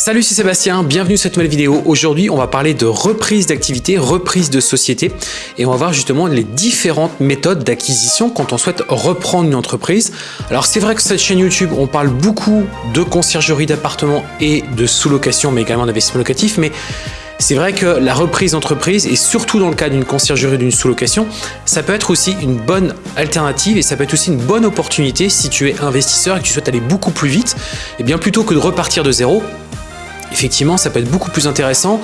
Salut, c'est Sébastien, bienvenue sur cette nouvelle vidéo. Aujourd'hui, on va parler de reprise d'activité, reprise de société et on va voir justement les différentes méthodes d'acquisition quand on souhaite reprendre une entreprise. Alors c'est vrai que sur cette chaîne YouTube, on parle beaucoup de conciergerie d'appartements et de sous-location, mais également d'investissement locatif, mais c'est vrai que la reprise d'entreprise, et surtout dans le cas d'une conciergerie d'une sous-location, ça peut être aussi une bonne alternative et ça peut être aussi une bonne opportunité si tu es investisseur et que tu souhaites aller beaucoup plus vite, et bien plutôt que de repartir de zéro, effectivement, ça peut être beaucoup plus intéressant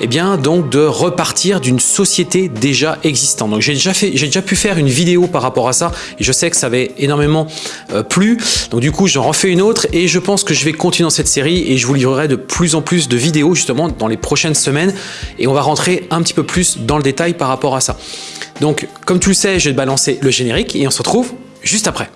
eh bien, donc de repartir d'une société déjà existante. Donc j'ai déjà, fait, déjà pu faire une vidéo par rapport à ça et je sais que ça avait énormément euh, plu. Donc du coup, j'en refais une autre et je pense que je vais continuer dans cette série et je vous livrerai de plus en plus de vidéos justement dans les prochaines semaines et on va rentrer un petit peu plus dans le détail par rapport à ça. Donc comme tu le sais, je vais te balancer le générique et on se retrouve juste après.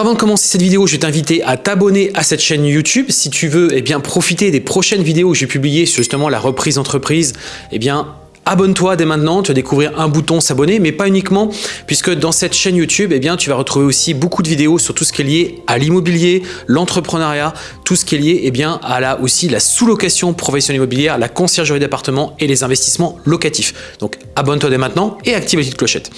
Avant de commencer cette vidéo, je vais t'inviter à t'abonner à cette chaîne YouTube. Si tu veux eh bien, profiter des prochaines vidéos que j'ai publiées sur justement la reprise d'entreprise, eh bien Abonne-toi dès maintenant, tu vas découvrir un bouton s'abonner, mais pas uniquement, puisque dans cette chaîne YouTube, eh bien, tu vas retrouver aussi beaucoup de vidéos sur tout ce qui est lié à l'immobilier, l'entrepreneuriat, tout ce qui est lié eh bien, à la, aussi la sous-location professionnelle immobilière, la conciergerie d'appartements et les investissements locatifs. Donc abonne-toi dès maintenant et active la petite clochette.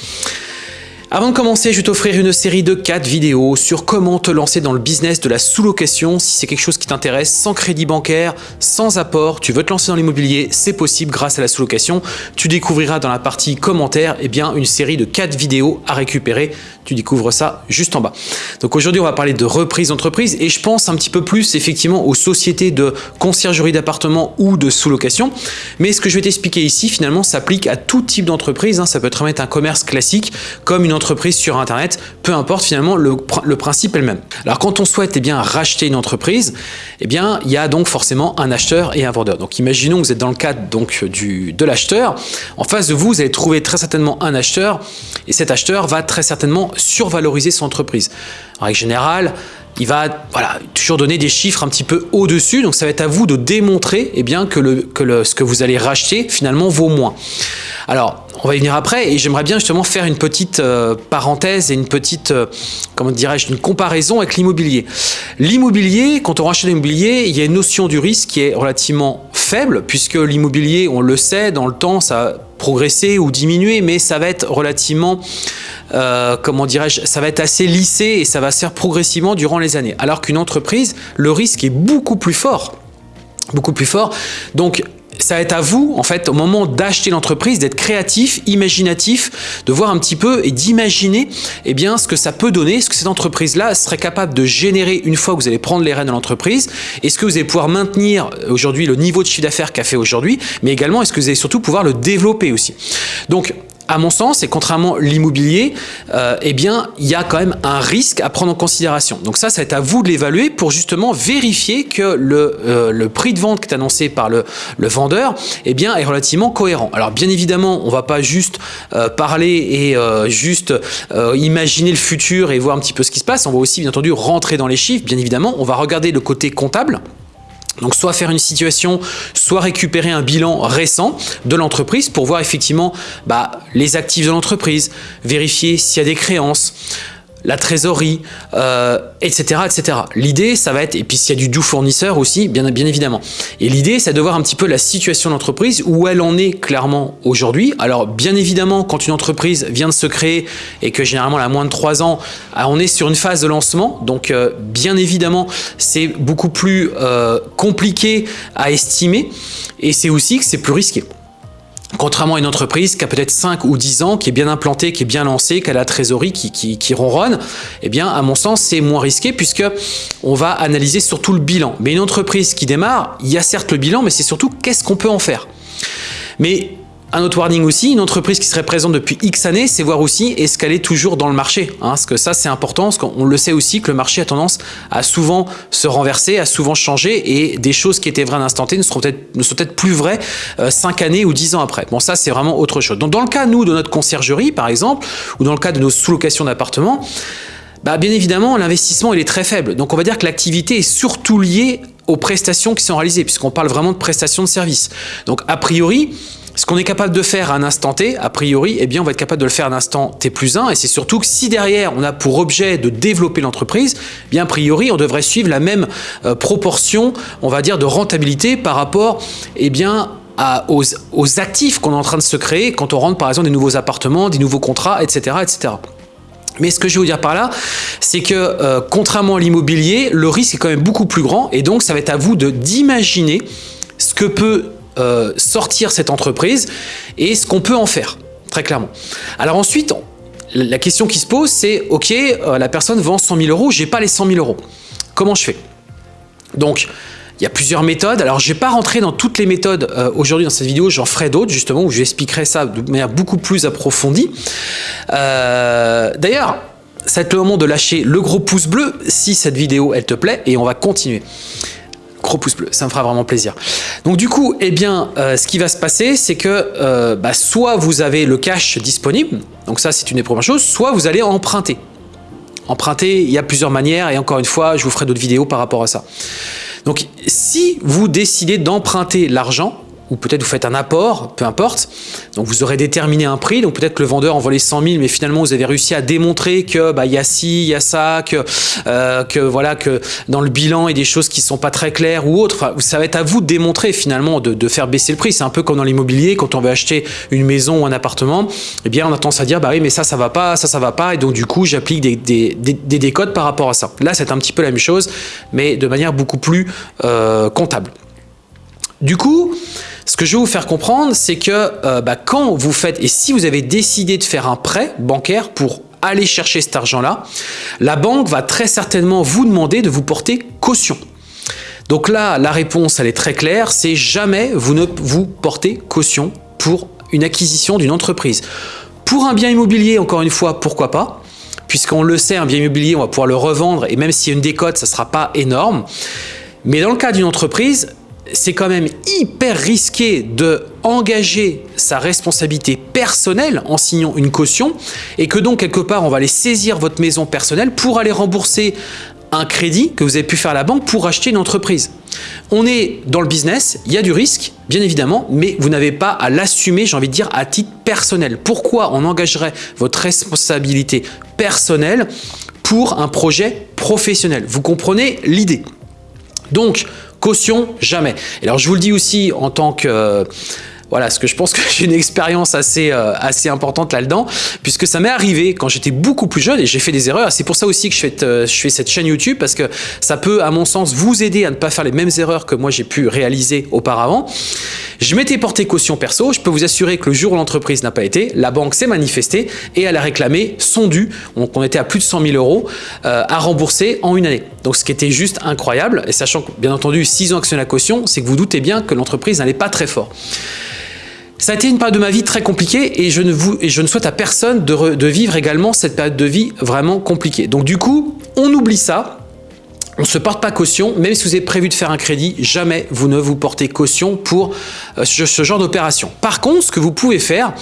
Avant de commencer, je vais t'offrir une série de 4 vidéos sur comment te lancer dans le business de la sous-location si c'est quelque chose qui t'intéresse, sans crédit bancaire, sans apport, tu veux te lancer dans l'immobilier, c'est possible grâce à la sous-location. Tu découvriras dans la partie commentaires eh bien, une série de 4 vidéos à récupérer. Tu découvres ça juste en bas. Donc aujourd'hui, on va parler de reprise d'entreprise et je pense un petit peu plus effectivement aux sociétés de conciergerie d'appartements ou de sous-location. Mais ce que je vais t'expliquer ici, finalement, s'applique à tout type d'entreprise. Hein. Ça peut être un commerce classique comme une entreprise sur Internet, peu importe finalement, le, principe est le même. Alors quand on souhaite eh bien, racheter une entreprise, eh bien, il y a donc forcément un acheteur et un vendeur. Donc imaginons que vous êtes dans le cadre donc, du, de l'acheteur. En face de vous, vous allez trouver très certainement un acheteur et cet acheteur va très certainement survaloriser son entreprise. En règle générale, il va voilà, toujours donner des chiffres un petit peu au-dessus. Donc ça va être à vous de démontrer eh bien, que, le, que le, ce que vous allez racheter finalement vaut moins. Alors, on va y venir après et j'aimerais bien justement faire une petite euh, parenthèse et une petite, euh, comment dirais-je, une comparaison avec l'immobilier. L'immobilier, quand on rachète l'immobilier, il y a une notion du risque qui est relativement faible puisque l'immobilier, on le sait, dans le temps, ça a progressé ou diminué, mais ça va être relativement, euh, comment dirais-je, ça va être assez lissé et ça va se faire progressivement durant les années. Alors qu'une entreprise, le risque est beaucoup plus fort beaucoup plus fort. Donc, ça va être à vous, en fait, au moment d'acheter l'entreprise, d'être créatif, imaginatif, de voir un petit peu et d'imaginer eh bien, ce que ça peut donner, ce que cette entreprise-là serait capable de générer une fois que vous allez prendre les rênes de l'entreprise. Est-ce que vous allez pouvoir maintenir aujourd'hui le niveau de chiffre d'affaires qu'a fait aujourd'hui, mais également est-ce que vous allez surtout pouvoir le développer aussi? Donc, à mon sens, et contrairement à l'immobilier, euh, eh bien, il y a quand même un risque à prendre en considération. Donc ça, être à vous de l'évaluer pour justement vérifier que le, euh, prix de vente qui est annoncé par le, vendeur eh est relativement cohérent. Alors bien évidemment, on va pas juste euh, parler et juste imaginer le futur et voir un petit peu ce qui se passe. On va aussi bien entendu rentrer dans les chiffres. Bien évidemment, on va regarder le côté comptable. Donc soit faire une situation, soit récupérer un bilan récent de l'entreprise pour voir effectivement bah, les actifs de l'entreprise, vérifier s'il y a des créances, la trésorerie, etc. Euh, etc. L'idée, ça va être, et puis s'il y a du doux fournisseur aussi, bien, évidemment. Et l'idée, c'est de voir un petit peu la situation de l'entreprise, où elle en est clairement aujourd'hui. Alors, bien évidemment, quand une entreprise vient de se créer et que généralement elle moins de 3 ans, ah, on est sur une phase de lancement. Donc, euh, bien évidemment, c'est beaucoup plus euh, compliqué à estimer et c'est aussi que c'est plus risqué. Contrairement à une entreprise qui a peut-être 5 ou 10 ans, qui est bien implantée, qui est bien lancée, qui a la trésorerie qui, qui, ronronne, eh bien, à mon sens, c'est moins risqué puisque on va analyser surtout le bilan. Mais une entreprise qui démarre, il y a certes le bilan, mais c'est surtout qu'est-ce qu'on peut en faire. Mais un autre warning aussi, une entreprise qui serait présente depuis X années, c'est voir aussi est-ce qu'elle est toujours dans le marché. Hein, parce que ça, c'est important, parce qu'on le sait aussi que le marché a tendance à souvent se renverser, à souvent changer, et des choses qui étaient vraies à l'instant T ne, seront peut-être sont peut-être plus vraies euh, 5 années ou 10 ans après. Bon, ça, c'est vraiment autre chose. Donc, dans le cas, nous, de notre conciergerie, par exemple, ou dans le cas de nos sous-locations d'appartements, bah, bien évidemment, l'investissement il est très faible. Donc on va dire que l'activité est surtout liée aux prestations qui sont réalisées, puisqu'on parle vraiment de prestations de services. Donc a priori, ce qu'on est capable de faire à un instant T, a priori, eh bien, on va être capable de le faire à un instant T plus 1. Et c'est surtout que si derrière, on a pour objet de développer l'entreprise, eh bien, a priori, on devrait suivre la même euh, proportion, on va dire, de rentabilité par rapport eh aux, actifs qu'on est en train de se créer quand on rentre, par exemple, des nouveaux appartements, des nouveaux contrats, etc. etc. Mais ce que je veux vous dire par là, c'est que euh, contrairement à l'immobilier, le risque est quand même beaucoup plus grand et donc ça va être à vous d'imaginer ce que peut euh, sortir cette entreprise et ce qu'on peut en faire, très clairement. Alors ensuite, la question qui se pose, c'est ok, euh, la personne vend 100 000 euros, j'ai pas les 100 000 euros. Comment je fais? Donc, il y a plusieurs méthodes. Alors, je vais pas rentrer dans toutes les méthodes euh, aujourd'hui dans cette vidéo. J'en ferai d'autres, justement, où expliquerai ça de manière beaucoup plus approfondie. D'ailleurs, être le moment de lâcher le gros pouce bleu si cette vidéo, elle te plaît, et on va continuer gros pouce bleu, ça me fera vraiment plaisir. Donc du coup, eh bien, euh, ce qui va se passer, c'est que euh, bah, soit vous avez le cash disponible, donc ça c'est une des premières choses, soit vous allez emprunter. Emprunter, il y a plusieurs manières et encore une fois, je vous ferai d'autres vidéos par rapport à ça. Donc si vous décidez d'emprunter l'argent, ou peut-être vous faites un apport, peu importe. Donc vous aurez déterminé un prix, donc peut-être que le vendeur envoie les 100 000, mais finalement vous avez réussi à démontrer que bah, y a ci, il y a ça, que, euh, que voilà que dans le bilan il y a des choses qui sont pas très claires ou autres. Enfin, ça va être à vous de démontrer finalement de, faire baisser le prix. C'est un peu comme dans l'immobilier quand on veut acheter une maison ou un appartement, eh bien on a tendance à dire bah oui mais ça ça va pas, ça ça va pas, et donc du coup j'applique des, décodes par rapport à ça. Là c'est un petit peu la même chose, mais de manière beaucoup plus euh, comptable. Du coup, ce que je vais vous faire comprendre, c'est que euh, bah, quand vous faites, et si vous avez décidé de faire un prêt bancaire pour aller chercher cet argent-là, la banque va très certainement vous demander de vous porter caution. Donc là, la réponse, elle est très claire, c'est jamais vous ne vous portez caution pour une acquisition d'une entreprise. Pour un bien immobilier, encore une fois, pourquoi pas? Puisqu'on le sait, un bien immobilier, on va pouvoir le revendre et même s'il y a une décote, ça ne sera pas énorme. Mais dans le cas d'une entreprise, c'est quand même hyper risqué de engager sa responsabilité personnelle en signant une caution et que donc quelque part on va aller saisir votre maison personnelle pour aller rembourser un crédit que vous avez pu faire à la banque pour acheter une entreprise. On est dans le business, il y a du risque, bien évidemment, mais vous n'avez pas à l'assumer, j'ai envie de dire, à titre personnel. Pourquoi on engagerait votre responsabilité personnelle pour un projet professionnel? Vous comprenez l'idée Donc, Caution, jamais. Et alors je vous le dis aussi en tant que voilà, ce que je pense que j'ai une expérience assez, euh, assez importante là-dedans, puisque ça m'est arrivé quand j'étais beaucoup plus jeune et j'ai fait des erreurs. C'est pour ça aussi que je fais, euh, je fais cette chaîne YouTube, parce que ça peut, à mon sens, vous aider à ne pas faire les mêmes erreurs que moi j'ai pu réaliser auparavant. Je m'étais porté caution perso, je peux vous assurer que le jour où l'entreprise n'a pas été, la banque s'est manifestée et elle a réclamé son dû, donc on était à plus de 100 000 euros euh, à rembourser en une année. Donc ce qui était juste incroyable, et sachant que bien entendu, s'ils ont actionné la caution, c'est que vous doutez bien que l'entreprise n'allait pas très fort. Ça a été une période de ma vie très compliquée et je ne, souhaite à personne de, de vivre également cette période de vie vraiment compliquée. Donc du coup, on oublie ça, on ne se porte pas caution, même si vous avez prévu de faire un crédit, jamais vous ne vous portez caution pour euh, ce genre d'opération. Par contre, ce que vous pouvez faire,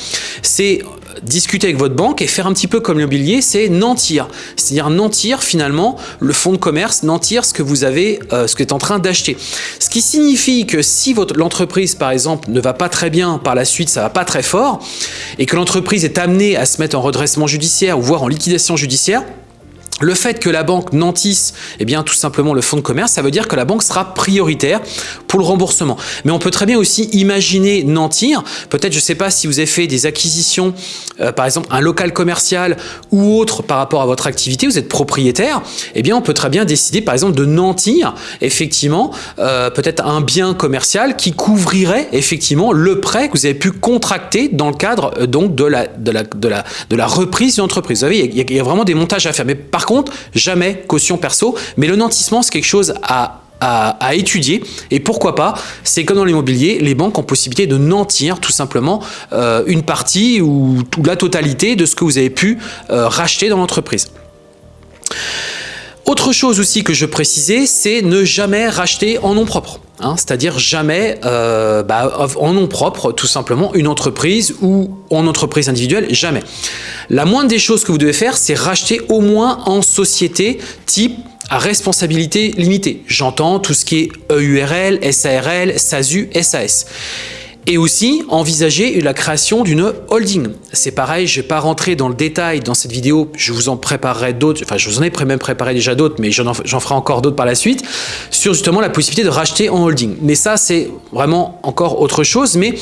c'est discuter avec votre banque et faire un petit peu comme l'immobilier, c'est nantir. C'est-à-dire nantir finalement le fonds de commerce, nantir ce que vous avez, euh, ce que est en train d'acheter. Ce qui signifie que si l'entreprise par exemple ne va pas très bien par la suite, ça va pas très fort, et que l'entreprise est amenée à se mettre en redressement judiciaire ou voire en liquidation judiciaire, le fait que la banque nantisse eh bien, tout simplement le fonds de commerce, ça veut dire que la banque sera prioritaire pour le remboursement. Mais on peut très bien aussi imaginer nantir. Peut-être, je ne sais pas si vous avez fait des acquisitions, euh, par exemple un local commercial ou autre par rapport à votre activité, vous êtes propriétaire, eh bien on peut très bien décider par exemple de nantir effectivement euh, peut-être un bien commercial qui couvrirait effectivement le prêt que vous avez pu contracter dans le cadre euh, donc de la, de la, de la, de la reprise d'une entreprise. Vous savez, il y, a, vraiment des montages à faire. Mais par contre, jamais caution perso. Mais le nantissement, c'est quelque chose à à, étudier et pourquoi pas, c'est comme dans l'immobilier, les banques ont possibilité de nantir tout simplement euh, une partie ou, la totalité de ce que vous avez pu euh, racheter dans l'entreprise. Autre chose aussi que je précisais, c'est ne jamais racheter en nom propre. hein, c'est-à-dire jamais euh, bah, en nom propre, tout simplement, une entreprise ou en entreprise individuelle, jamais. La moindre des choses que vous devez faire, c'est racheter au moins en société type responsabilité limitée. J'entends tout ce qui est EURL, SARL, SASU, SAS. Et aussi envisager la création d'une holding. C'est pareil, je ne vais pas rentrer dans le détail dans cette vidéo, je vous en préparerai d'autres, enfin je vous en ai même préparé déjà d'autres, mais j'en ferai encore d'autres par la suite, sur justement la possibilité de racheter en holding. Mais ça, c'est vraiment encore autre chose, mais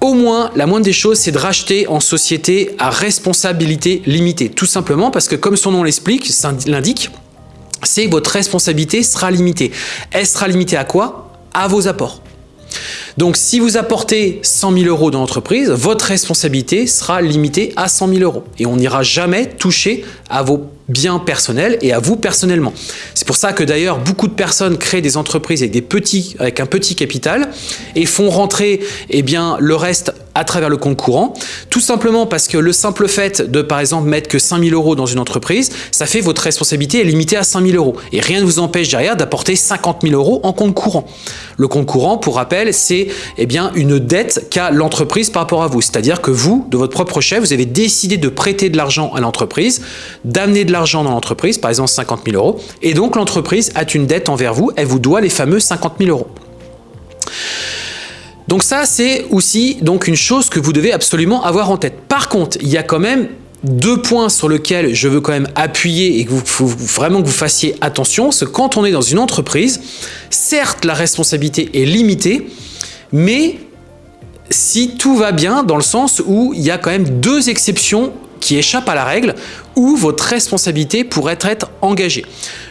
au moins, la moindre des choses, c'est de racheter en société à responsabilité limitée. Tout simplement parce que comme son nom l'explique, l'indique, c'est votre responsabilité sera limitée. Elle sera limitée à quoi? À vos apports. Donc, si vous apportez 100 000 euros dans l'entreprise, votre responsabilité sera limitée à 100 000 euros. Et on n'ira jamais toucher à vos biens personnels et à vous personnellement. C'est pour ça que d'ailleurs, beaucoup de personnes créent des entreprises avec, des petits, avec un petit capital et font rentrer eh bien, le reste à travers le compte courant, tout simplement parce que le simple fait de, par exemple, mettre que 5 000 euros dans une entreprise, ça fait votre responsabilité est limitée à 5 000 euros. Et rien ne vous empêche derrière d'apporter 50 000 euros en compte courant. Le compte courant, pour rappel, c'est eh bien une dette qu'a l'entreprise par rapport à vous. C'est-à-dire que vous, de votre propre chef, vous avez décidé de prêter de l'argent à l'entreprise, d'amener de l'argent dans l'entreprise, par exemple 50 000 euros, et donc l'entreprise a une dette envers vous, elle vous doit les fameux 50 000 euros. Donc ça, c'est aussi donc une chose que vous devez absolument avoir en tête. Par contre, il y a quand même deux points sur lesquels je veux quand même appuyer et que vous vraiment que vous fassiez attention, c'est quand on est dans une entreprise, certes la responsabilité est limitée, mais si tout va bien dans le sens où il y a quand même deux exceptions qui échappent à la règle où votre responsabilité pourrait être engagée.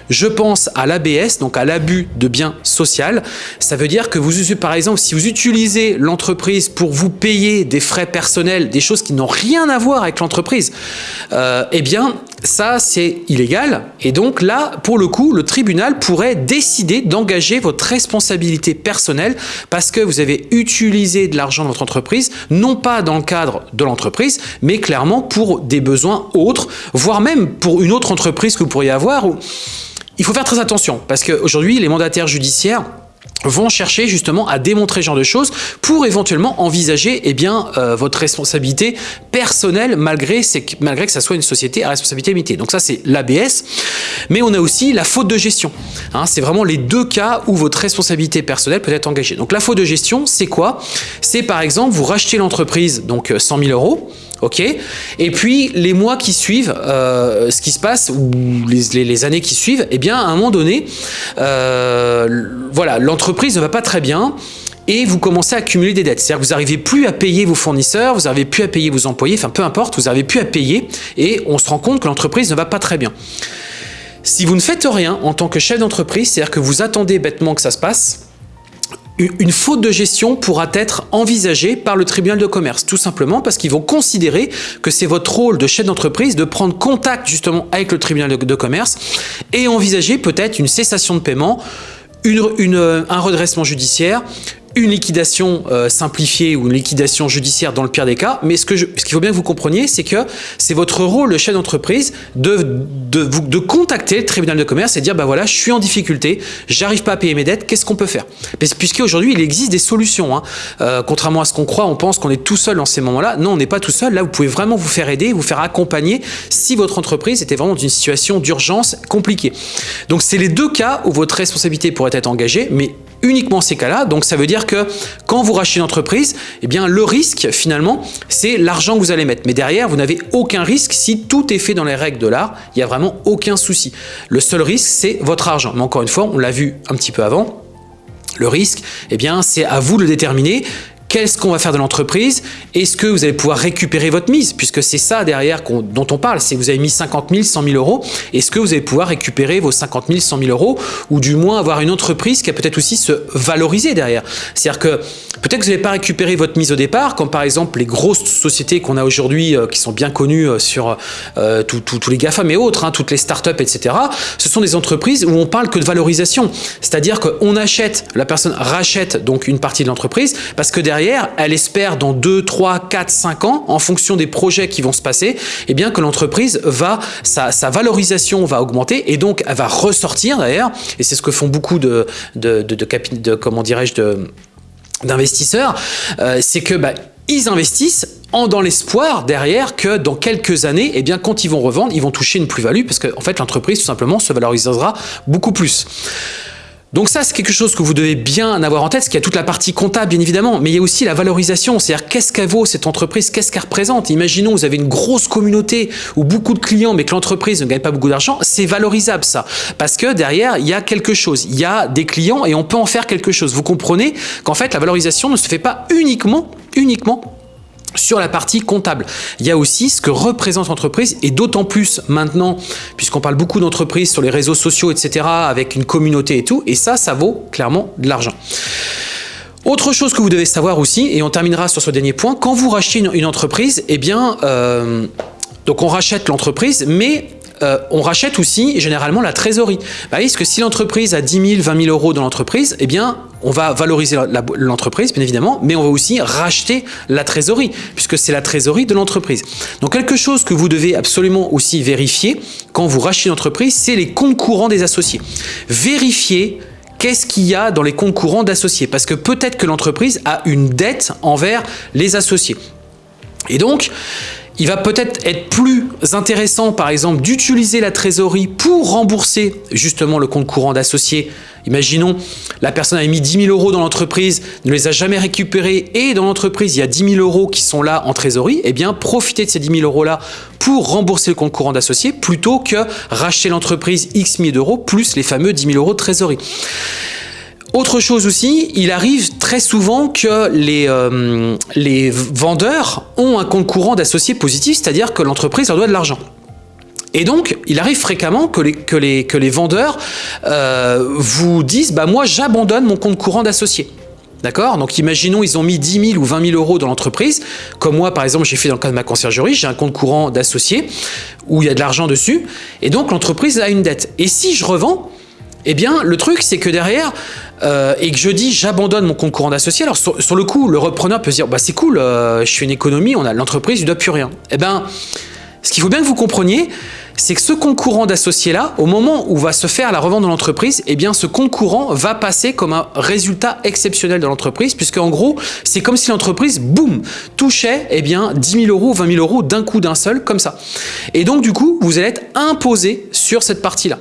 Je pense à l'ABS, donc à l'abus de biens social. Ça veut dire que vous, par exemple, si vous utilisez l'entreprise pour vous payer des frais personnels, des choses qui n'ont rien à voir avec l'entreprise, euh, eh bien, ça, c'est illégal. Et donc là, pour le coup, le tribunal pourrait décider d'engager votre responsabilité personnelle parce que vous avez utilisé de l'argent de votre entreprise, non pas dans le cadre de l'entreprise, mais clairement pour des besoins autres, voire même pour une autre entreprise que vous pourriez avoir. Il faut faire très attention parce qu'aujourd'hui, les mandataires judiciaires vont chercher justement à démontrer ce genre de choses pour éventuellement envisager eh bien, euh, votre responsabilité personnelle malgré, malgré que ça soit une société à responsabilité limitée. Donc ça c'est l'ABS, mais on a aussi la faute de gestion. Hein, c'est vraiment les deux cas où votre responsabilité personnelle peut être engagée. Donc la faute de gestion c'est quoi? C'est par exemple vous rachetez l'entreprise donc 100 euh, 000 euros, ok Et puis les mois qui suivent, euh, ce qui se passe, ou les, années qui suivent, eh bien à un moment donné, euh, voilà, l'entreprise ne va pas très bien et vous commencez à accumuler des dettes. C'est-à-dire que vous n'arrivez plus à payer vos fournisseurs, vous n'arrivez plus à payer vos employés, enfin peu importe, vous n'arrivez plus à payer et on se rend compte que l'entreprise ne va pas très bien. Si vous ne faites rien en tant que chef d'entreprise, c'est-à-dire que vous attendez bêtement que ça se passe, une faute de gestion pourra être envisagée par le tribunal de commerce, tout simplement parce qu'ils vont considérer que c'est votre rôle de chef d'entreprise de prendre contact justement avec le tribunal de, commerce et envisager peut-être une cessation de paiement, un redressement judiciaire, une liquidation euh, simplifiée ou une liquidation judiciaire dans le pire des cas, mais ce qu'il faut bien que vous compreniez, c'est que c'est votre rôle, le chef d'entreprise, de, de, de, contacter le tribunal de commerce et dire, bah voilà, je suis en difficulté, j'arrive pas à payer mes dettes, qu'est-ce qu'on peut faire? Puisqu'aujourd'hui, il existe des solutions. Hein. Euh, contrairement à ce qu'on croit, on pense qu'on est tout seul dans ces moments-là. Non, on n'est pas tout seul. Là, vous pouvez vraiment vous faire aider, vous faire accompagner si votre entreprise était vraiment dans une situation d'urgence compliquée. Donc, c'est les deux cas où votre responsabilité pourrait être engagée, mais uniquement ces cas-là. Donc ça veut dire que quand vous rachetez une entreprise, eh bien le risque finalement, c'est l'argent que vous allez mettre. Mais derrière, vous n'avez aucun risque si tout est fait dans les règles de l'art. Il n'y a vraiment aucun souci. Le seul risque, c'est votre argent. Mais encore une fois, on l'a vu un petit peu avant. Le risque, eh bien, c'est à vous de le déterminer qu'est-ce qu'on va faire de l'entreprise? Est-ce que vous allez pouvoir récupérer votre mise? Puisque c'est ça derrière dont on parle, c'est vous avez mis 50 000, 100 000 euros. Est-ce que vous allez pouvoir récupérer vos 50 000, 100 000 euros? Ou du moins avoir une entreprise qui a peut-être aussi se valoriser derrière C'est-à-dire que peut-être que vous n'allez pas récupérer votre mise au départ, comme par exemple les grosses sociétés qu'on a aujourd'hui euh, qui sont bien connues euh, sur euh, tous les GAFAM et autres, hein, toutes les startups, etc. Ce sont des entreprises où on parle que de valorisation. C'est-à-dire qu'on achète, la personne rachète donc une partie de l'entreprise parce que derrière elle espère dans 2, 3, 4, 5 ans, en fonction des projets qui vont se passer, eh bien que l'entreprise va, sa, sa, valorisation va augmenter et donc elle va ressortir d'ailleurs, et c'est ce que font beaucoup de, de, comment dirais-je, d'investisseurs, euh, c'est que bah, ils investissent en dans l'espoir derrière que dans quelques années, eh bien, quand ils vont revendre, ils vont toucher une plus-value parce qu'en en fait, l'entreprise, tout simplement, se valorisera beaucoup plus. Donc ça, c'est quelque chose que vous devez bien avoir en tête, parce qu'il y a toute la partie comptable, bien évidemment, mais il y a aussi la valorisation, c'est-à-dire qu'est-ce qu'elle vaut cette entreprise, qu'est-ce qu'elle représente. Imaginons, vous avez une grosse communauté ou beaucoup de clients, mais que l'entreprise ne gagne pas beaucoup d'argent, c'est valorisable ça, parce que derrière, il y a quelque chose, il y a des clients et on peut en faire quelque chose. Vous comprenez qu'en fait, la valorisation ne se fait pas uniquement, uniquement sur la partie comptable. Il y a aussi ce que représente l'entreprise et d'autant plus maintenant, puisqu'on parle beaucoup d'entreprises sur les réseaux sociaux, etc., avec une communauté et tout, et ça, ça vaut clairement de l'argent. Autre chose que vous devez savoir aussi, et on terminera sur ce dernier point, quand vous rachetez une, entreprise, eh bien, euh, donc on rachète l'entreprise, mais euh, on rachète aussi généralement la trésorerie. Bah, parce que si l'entreprise a 10 000, 20 000 euros dans l'entreprise, eh bien, on va valoriser l'entreprise, bien évidemment, mais on va aussi racheter la trésorerie, puisque c'est la trésorerie de l'entreprise. Donc, quelque chose que vous devez absolument aussi vérifier quand vous rachetez une entreprise, c'est les comptes courants des associés. Vérifiez qu'est-ce qu'il y a dans les comptes courants d'associés, parce que peut-être que l'entreprise a une dette envers les associés. Et donc, il va peut-être être plus intéressant, par exemple, d'utiliser la trésorerie pour rembourser justement le compte courant d'associé. Imaginons, la personne a mis 10 000 euros dans l'entreprise, ne les a jamais récupérés et dans l'entreprise, il y a 10 000 euros qui sont là en trésorerie. Eh bien, profitez de ces 10 000 euros-là pour rembourser le compte courant d'associé plutôt que racheter l'entreprise X milliers d'euros plus les fameux 10 000 euros de trésorerie. Autre chose aussi, il arrive très souvent que les, euh, vendeurs ont un compte courant d'associés positif, c'est-à-dire que l'entreprise leur doit de l'argent. Et donc, il arrive fréquemment que les vendeurs euh, vous disent bah, « moi, j'abandonne mon compte courant d'associé ». D'accord? Donc imaginons, ils ont mis 10 000 ou 20 000 euros dans l'entreprise. Comme moi, par exemple, j'ai fait dans le cas de ma conciergerie, j'ai un compte courant d'associé où il y a de l'argent dessus. Et donc, l'entreprise a une dette. Et si je revends, eh bien, le truc, c'est que derrière, euh, et que je dis j'abandonne mon compte courant d'associé, alors sur, le coup, le repreneur peut se dire bah c'est cool, euh, je fais une économie, on a l'entreprise, il ne doit plus rien. Eh bien, ce qu'il faut bien que vous compreniez, c'est que ce compte courant d'associé là, au moment où va se faire la revente de l'entreprise, eh bien ce compte courant va passer comme un résultat exceptionnel de l'entreprise, puisque en gros, c'est comme si l'entreprise, boum, touchait eh bien 10 000 euros, 20 000 euros d'un coup d'un seul, comme ça. Et donc du coup, vous allez être imposé sur cette partie-là.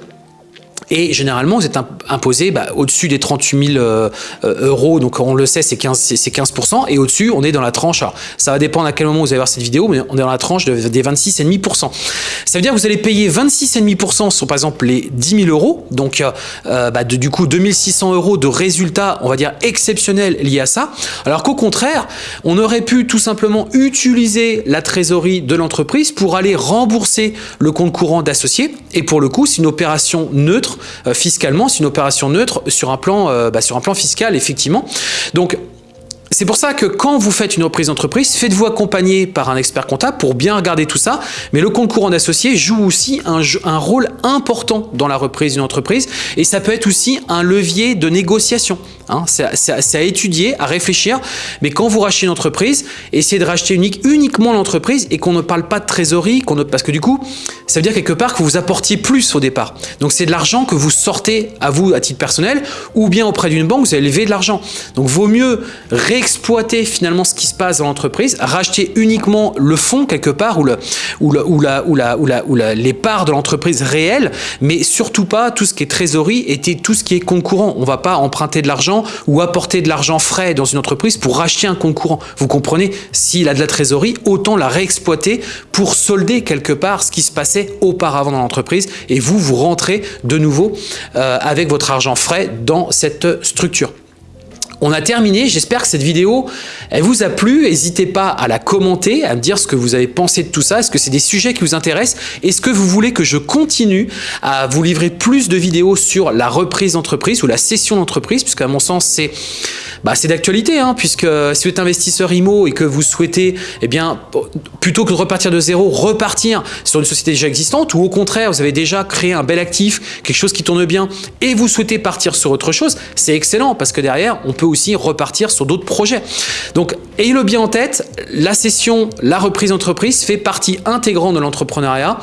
Et généralement, vous êtes imposé bah, au-dessus des 38 000 euh, euh, euros, donc on le sait, c'est 15, 15%, et au-dessus, on est dans la tranche, alors ça va dépendre à quel moment vous allez voir cette vidéo, mais on est dans la tranche de, des 26,5%. Ça veut dire que vous allez payer 26,5% sur par exemple les 10 000 euros, donc euh, bah, du coup 2600 euros de résultats, on va dire exceptionnels liés à ça, alors qu'au contraire, on aurait pu tout simplement utiliser la trésorerie de l'entreprise pour aller rembourser le compte courant d'associé, et pour le coup, c'est une opération neutre euh, fiscalement, c'est une opération neutre sur un plan, euh, bah, sur un plan fiscal, effectivement. Donc, c'est pour ça que quand vous faites une reprise d'entreprise, faites-vous accompagner par un expert comptable pour bien regarder tout ça. Mais le compte courant d'associé joue aussi un, rôle important dans la reprise d'une entreprise et ça peut être aussi un levier de négociation. Hein. C'est à étudier, à réfléchir. Mais quand vous rachetez une entreprise, essayez de racheter unique, uniquement l'entreprise et qu'on ne parle pas de trésorerie, ne, parce que du coup, ça veut dire quelque part que vous apportiez plus au départ. Donc c'est de l'argent que vous sortez à vous à titre personnel ou bien auprès d'une banque, vous allez lever de l'argent. Donc vaut mieux réexploiter finalement ce qui se passe dans l'entreprise, racheter uniquement le fonds quelque part ou, le, ou, la, ou, la, ou, la, ou la, les parts de l'entreprise réelle, mais surtout pas tout ce qui est trésorerie et tout ce qui est concurrent. On va pas emprunter de l'argent ou apporter de l'argent frais dans une entreprise pour racheter un concurrent. Vous comprenez? S'il a de la trésorerie, autant la réexploiter pour solder quelque part ce qui se passait auparavant dans l'entreprise et vous, vous rentrez de nouveau euh, avec votre argent frais dans cette structure. On a terminé, j'espère que cette vidéo elle vous a plu, n'hésitez pas à la commenter, à me dire ce que vous avez pensé de tout ça, est-ce que c'est des sujets qui vous intéressent, est-ce que vous voulez que je continue à vous livrer plus de vidéos sur la reprise d'entreprise ou la cession d'entreprise, puisqu'à mon sens c'est bah, c'est d'actualité, hein, puisque si vous êtes investisseur IMO et que vous souhaitez, eh bien, plutôt que de repartir de zéro, repartir sur une société déjà existante, ou au contraire, vous avez déjà créé un bel actif, quelque chose qui tourne bien, et vous souhaitez partir sur autre chose, c'est excellent, parce que derrière, on peut aussi repartir sur d'autres projets. Donc, ayez-le bien en tête, la session, la reprise d'entreprise fait partie intégrante de l'entrepreneuriat.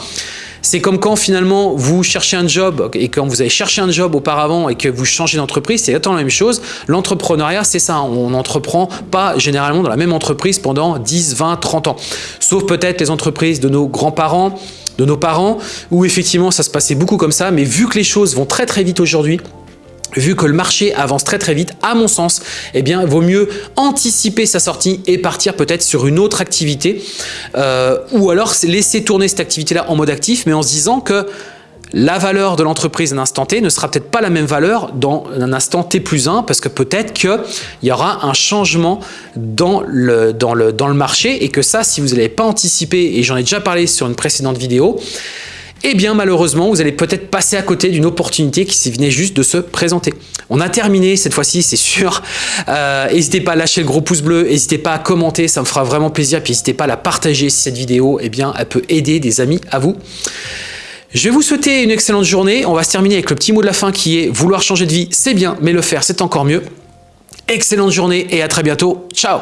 C'est comme quand finalement vous cherchez un job et quand vous avez cherché un job auparavant et que vous changez d'entreprise, c'est exactement la même chose. L'entrepreneuriat, c'est ça. On n'entreprend pas généralement dans la même entreprise pendant 10, 20, 30 ans. Sauf peut-être les entreprises de nos grands-parents, de nos parents, où effectivement ça se passait beaucoup comme ça. Mais vu que les choses vont très très vite aujourd'hui, vu que le marché avance très très vite, à mon sens, eh bien, vaut mieux anticiper sa sortie et partir peut-être sur une autre activité euh, ou alors laisser tourner cette activité-là en mode actif, mais en se disant que la valeur de l'entreprise à un instant T ne sera peut-être pas la même valeur dans un instant T plus 1 parce que peut-être qu'il y aura un changement dans le, dans, le, dans le marché et que ça, si vous n'avez pas anticipé, et j'en ai déjà parlé sur une précédente vidéo, eh bien malheureusement, vous allez peut-être passer à côté d'une opportunité qui venait juste de se présenter. On a terminé cette fois-ci, c'est sûr. Euh, n'hésitez pas à lâcher le gros pouce bleu, n'hésitez pas à commenter, ça me fera vraiment plaisir. Puis n'hésitez pas à la partager si cette vidéo, eh bien, elle peut aider des amis à vous. Je vais vous souhaiter une excellente journée. On va se terminer avec le petit mot de la fin qui est vouloir changer de vie, c'est bien, mais le faire, c'est encore mieux. Excellente journée et à très bientôt. Ciao